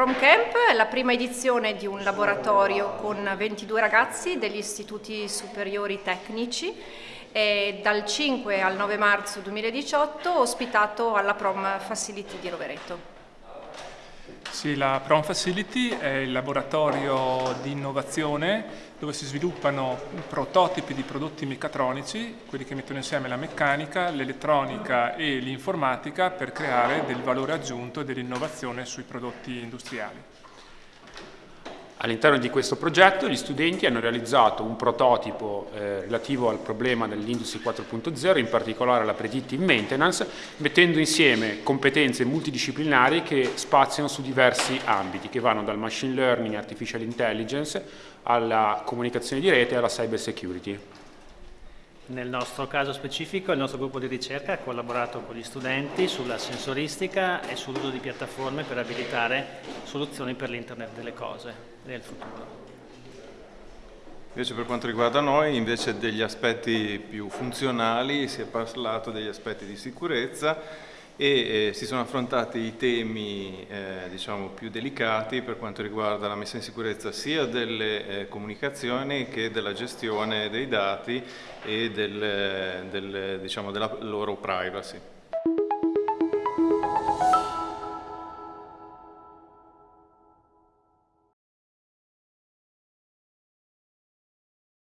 Prom Camp è la prima edizione di un laboratorio con 22 ragazzi degli istituti superiori tecnici e dal 5 al 9 marzo 2018 ospitato alla Prom Facility di Rovereto. Sì, la Prom Facility è il laboratorio di innovazione dove si sviluppano prototipi di prodotti meccatronici, quelli che mettono insieme la meccanica, l'elettronica e l'informatica per creare del valore aggiunto e dell'innovazione sui prodotti industriali. All'interno di questo progetto gli studenti hanno realizzato un prototipo eh, relativo al problema dell'Industry 4.0, in particolare la predictive maintenance, mettendo insieme competenze multidisciplinari che spaziano su diversi ambiti, che vanno dal machine learning, artificial intelligence, alla comunicazione di rete e alla cyber security. Nel nostro caso specifico il nostro gruppo di ricerca ha collaborato con gli studenti sulla sensoristica e sull'uso di piattaforme per abilitare soluzioni per l'internet delle cose nel futuro. Invece per quanto riguarda noi, invece degli aspetti più funzionali, si è parlato degli aspetti di sicurezza e eh, si sono affrontati i temi eh, diciamo, più delicati per quanto riguarda la messa in sicurezza sia delle eh, comunicazioni che della gestione dei dati e del, del, diciamo, della loro privacy.